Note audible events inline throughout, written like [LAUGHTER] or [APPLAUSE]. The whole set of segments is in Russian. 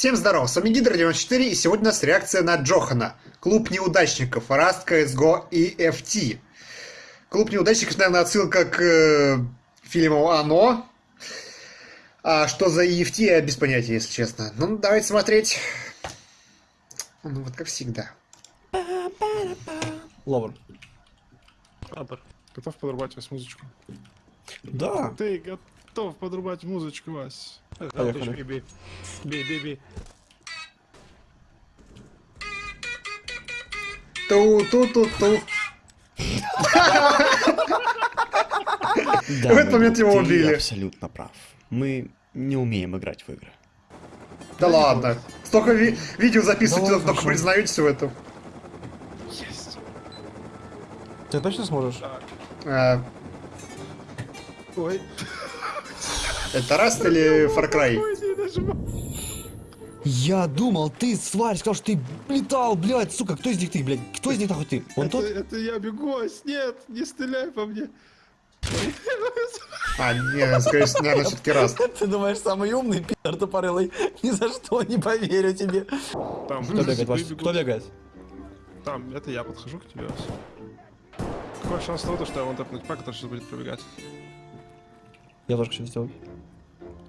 Всем здорова, с вами Гидра94 и сегодня у нас реакция на Джохана. Клуб неудачников, Rust, CSGO и FT. Клуб неудачников, наверное, отсылка к э, фильму «Оно». А что за EFT, я без понятия, если честно. Ну, давайте смотреть. Ну, вот как всегда. Ловр. Абр, готов подрубать вас музычку? Да. Ты готов подрубать музычку, Вась? Поехали. Бей, бей, бей, бей. Ту-ту-ту-ту. Да, В этот момент его ты убили. абсолютно прав. Мы не умеем играть в игры. Да ладно. Столько ви- видео записываете, Да только признаетесь в этом. Есть. Ты точно сможешь? А, Ой. Это Rust или Far Cry? Не. Я думал, ты, сварь, сказал, что ты летал, блядь, сука, кто из них ты, блядь? Кто из них нахуй ты? Он это, тот? это я бегу. Нет, не стреляй по мне. А, нет, скорее всего, наверное, все-таки Rust. Ты думаешь, самый умный пидор тупорылый? [LAUGHS] Ни за что не поверю тебе. Там, Кто бегает, бегут. Кто бегает? Там, это я подхожу к тебе. Какой шанс того, что я вон тэпнуть пак, который сейчас будет пробегать? Я тоже хочу сделать.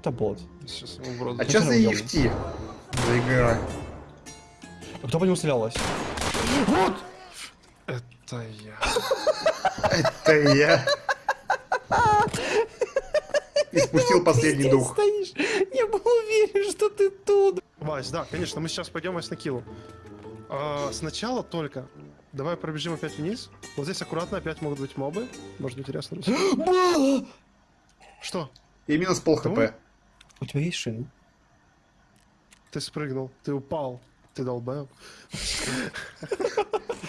Это бот. Сейчас ему в рот. А что за EFT? За игра? А кто по нему стрелял, Вась? Вот! Это я. Это я. И спустил последний Ты дух. стоишь. Я был уверен, что ты тут. Вась, да, конечно, мы сейчас пойдем Вась на киллу. А, сначала только. Давай пробежим опять вниз. Вот здесь аккуратно опять могут быть мобы. Может быть интересно. [GASPS] Что? И минус пол хп. У тебя есть шины? Ты спрыгнул, ты упал, ты долбаем.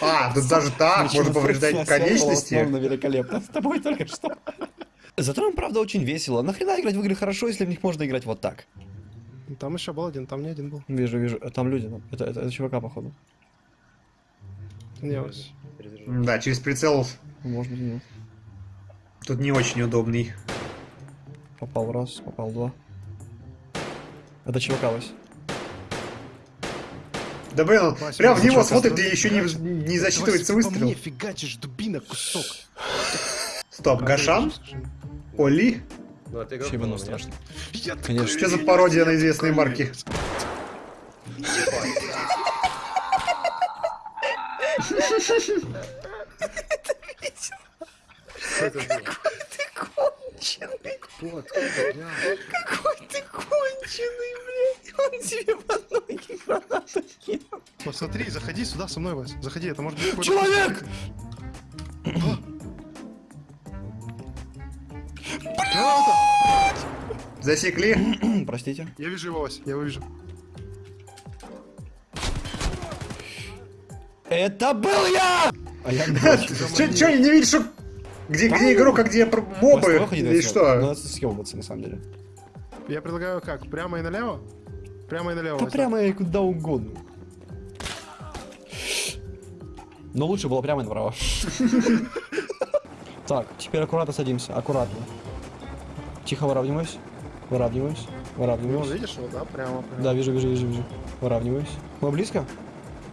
А, тут даже так, можно повреждать конечности. великолепно. С тобой только что. Зато нам, правда, очень весело. Нахрена играть в игры хорошо, если в них можно играть вот так? Там еще был один, там не один был. Вижу, вижу. Там люди. ну, Это, это, это чувака, походу. Не, Вась. Да, через прицел Может быть, нет. тут не очень удобный. Попал раз, попал два. Это чувака, Вась. Да блин, он Вася, прям в него смотрит и еще не, не засчитывается Вася, по выстрел. мне фигачишь, дубина, кусок. Стоп, Гашан? Скажи. Оли? Ну, Чебану был, страшно. Конечно. Что за пародия на известные марки? Что это было? Конченый. Кто, откуда? Какой ты конченый, блядь. Он тебе под ноги гранату кинул. Посмотри, заходи сюда со мной, Вась. Заходи, это может быть Человек! Засекли? [CLEARS THROAT] Простите. Я вижу его, Вась, я его вижу. Это был я! А я Че, че, не видишь, что... Где, где игрок, а где мобы? Или что? Надо съебываться, на самом деле. Я предлагаю как, прямо и налево? Прямо и налево. Да прямо и куда угодно. Но лучше было прямо и направо. [LAUGHS] Так, теперь аккуратно садимся, аккуратно. Тихо выравниваюсь. Выравниваюсь. Ну, Выравниваюсь. видишь его, да? Прямо, прямо. Да, вижу, вижу, вижу, вижу. Выравниваюсь. Мы близко?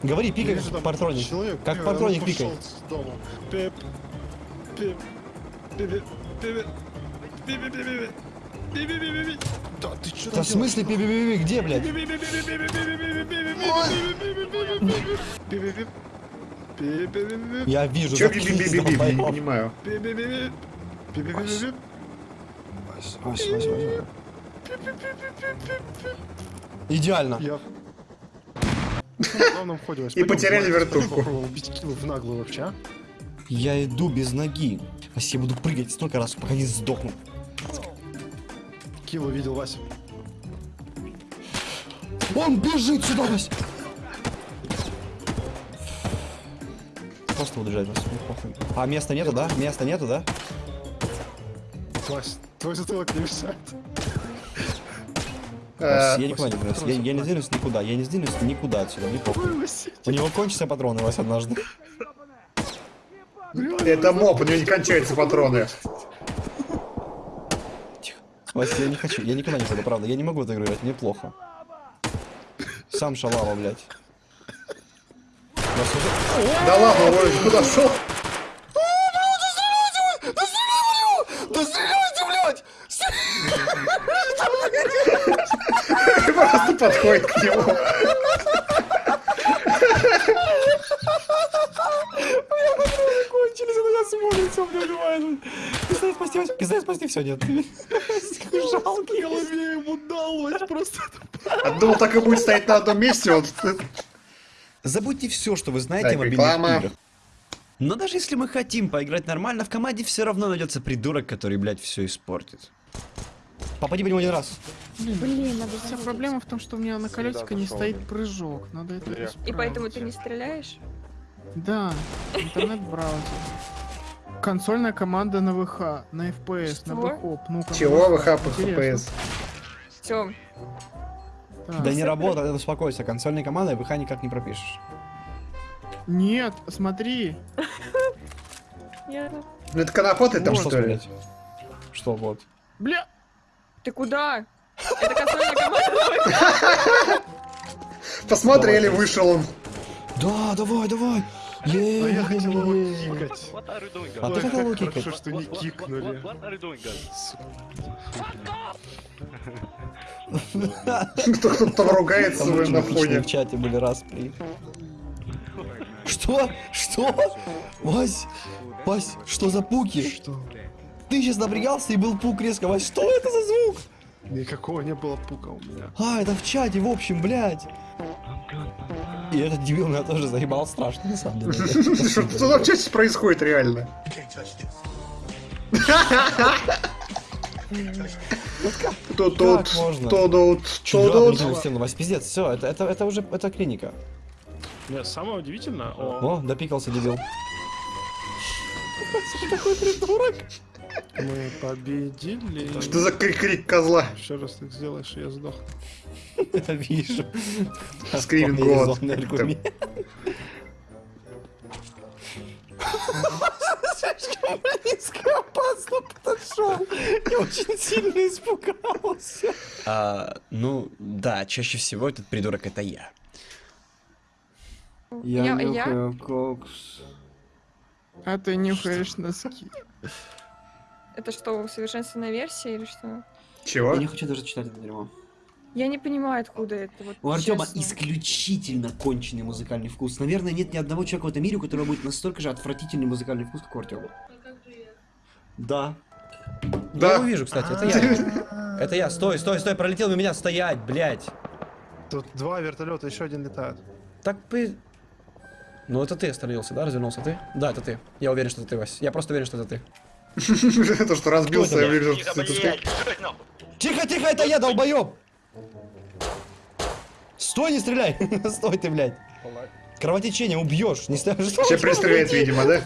Говори, пикай, Вижу, там партроник. человек, Как он пикай. пошел Да ты что Да в смысле пи-пи-пи-пи, где, блядь? Я вижу. Че заткнись, я не долбоёб. понимаю. Вась, Вась, Вась, Вась. Идеально. Я. [LAUGHS] И потеряли попробуем убить Килу в наглую вообще, а? Я иду без ноги. Вась, я буду прыгать столько раз, пока не сдохну. Килу видел Вася. Он бежит сюда, Вась! Просто буду бежать, Вась, мне похуй. А места нету, да? Места нету, да? Вась, твой затылок не мешает. Э, Вась, я никуда не двинусь. Я, я не сдвинусь никуда. Я не сдвинусь никуда отсюда. Вася, У него кончатся патроны, Вась, однажды. Это моб, у него не кончаются патроны. Вася, я не хочу, я никуда не пойду, правда. Я не могу игру играть, мне плохо. Сам шалава, блядь. Уже- Да ладно, Ой, куда шел? Да стреляйте, блядь! [LAUGHS] Просто подходит к нему. Спасти, Вась, пистолет спасти, все, нет. Жалкий. голове ему дал, Вась, просто... А думал, так и будет стоять на одном месте, он... Забудьте все, что вы знаете Так, о мобильных реклама. играх. Но даже если мы хотим поиграть нормально, в команде все равно найдется придурок, который, блядь, все испортит. Попади по нему один раз. Блин, надо Вся проблема в том, что у меня на колесико не стоит прыжок. Надо это И поэтому ты не стреляешь? Да, интернет-браузер. Консольная команда на ВХ, на FPS, на Что? Ну-ка, Чего ну, вы хапы интересно. ХПС? Все, Так. Да не работает, успокойся. Консольной командой ВХ никак не пропишешь. Нет, смотри. Ну это конопоты там, что ли? Что вот? Бля, Ты куда? Это консольная команда. [LAUGHS] Посмотрели, вышел он. Да, давай, давай. А я хотел его кикать. А Ой, ты как хотел его хорошо, кикать? что не кикнули. Кто-то там ругается на фоне. в чате были распри. Что? Что? Вась? Вась, что за пуки? Что? Ты сейчас напрягался и был пук резко. Вась, что это за звук? Никакого не было пука у меня. А, это в чате, в общем, блядь. И этот дебил меня тоже заебал страшно, на самом деле. Что там чаще происходит реально? Тут тут, Как можно? тут тут, Чудо, тут тут. охренительно стену, Вась, пиздец, все, это, это, это уже, это клиника. Нет, самое удивительное, о, О, допикался дебил. Мы победили. Что за крик, крик козла? Еще раз так сделаешь, я сдох. Это вижу. Вполне год. Слишком близко опасно подошел. Я очень сильно испугался. А, ну, да, чаще всего этот придурок это я. Я, я, кокс. а ты нюхаешь носки. Это что, усовершенствованная версия или что? Чего? Я не хочу даже читать это дерьмо. Я не понимаю, откуда это. Вот, У Артема честно. исключительно конченый музыкальный вкус. Наверное, нет ни одного человека в этом мире, у которого будет настолько же отвратительный музыкальный вкус, как у Артема. Да. Да. Я его вижу, кстати, это я. [LAUGHS] Это я. Стой, стой, стой, пролетел на меня, стоять, блядь. Тут два вертолета, еще один летает. Так бы... Ну это ты остановился, да? Развернулся ты? Да, это ты. Я уверен, что это ты, Вась. Я просто уверен, что это ты. [LAUGHS] То, что разбился, я это, вижу. Тихо, тихо, это я, долбоёб! Стой, не стреляй! [LAUGHS] Стой ты, блядь. Кровотечение убьешь, не Сейчас что [LAUGHS] пристреляет, видимо, да?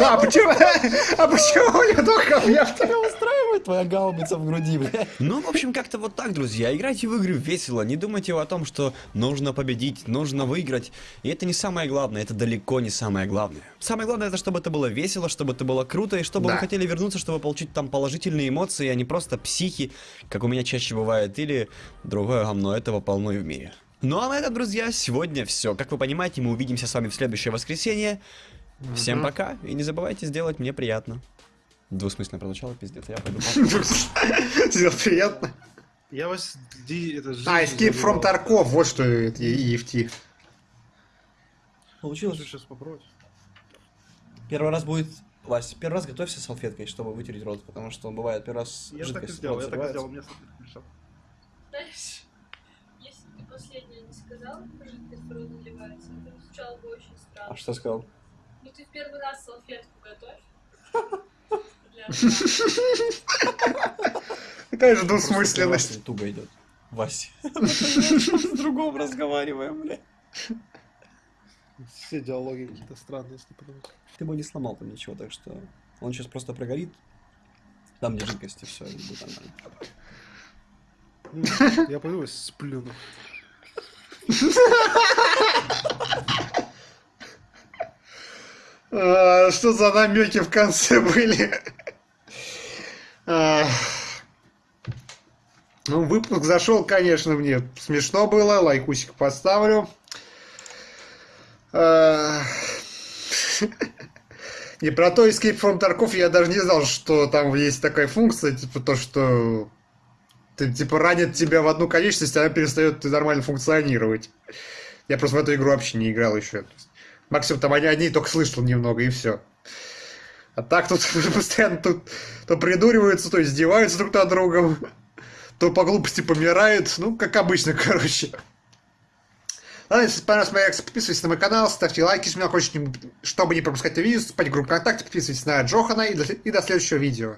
А почему? А почему у него только я Тебя устраивает твоя гаубица в груди, блядь? Ну, в общем, как-то вот так, друзья. Играйте в игры весело. Не думайте о том, что нужно победить, нужно выиграть. И это не самое главное, это далеко не самое главное. Самое главное, это чтобы это было весело, чтобы это было круто, и чтобы Да. вы хотели вернуться, чтобы получить там положительные эмоции, а не просто психи, как у меня чаще бывает, или другое говно. Этого полно и в мире. Ну а на этом, друзья, сегодня все. Как вы понимаете, мы увидимся с вами в следующее воскресенье. Всем пока, и не забывайте сделать мне приятно. Двусмысленно прозвучало, пиздец, я пойду. [LAUGHS] Сделал приятно. Я вас... это, А, Escape from. Tarkov, вот что это EFT. Получилось. Сейчас попробовать. Первый раз будет... Вась, первый раз готовься салфеткой, чтобы вытереть рот, потому что бывает первый раз Я так и сделал, я так и сделал, мне салфетка мешала. Знаешь, если ты последнее не сказал, жидкость в рот наливается, то звучало бы очень странно. А что сказал? Ну ты в первый раз салфетку готовь. [LAUGHS] [LAUGHS] Какая же двусмысленность. Туго идет. Вась. [LAUGHS] С другом разговариваем, бля. Все диалоги какие-то странные, если подумать. Ты бы не сломал там ничего, так что он сейчас просто прогорит. Там где жидкость, и все, и будет нормально. Я пойду сплюну. А, Что за намеки в конце были? Ну, выпуск зашел, конечно, мне смешно было, лайкусик поставлю. Не про то Escape from Tarkov я даже не знал, что там есть такая функция, типа то, что ты, типа ранит тебя в одну конечность, она перестает нормально функционировать. Я просто в эту игру вообще не играл еще. Максимум там они только слышал немного и все. А так тут [LAUGHS] постоянно тут то придуриваются, то издеваются друг над другом, то по глупости помирают. Ну, как обычно, [LAUGHS] короче. Ладно, если понравилась моя реакция, подписывайтесь на мой канал, ставьте лайки, если меня хочете, чтобы не пропускать видео, вступайте в группу ВКонтакте, подписывайтесь на Джохана и до, и до следующего видео.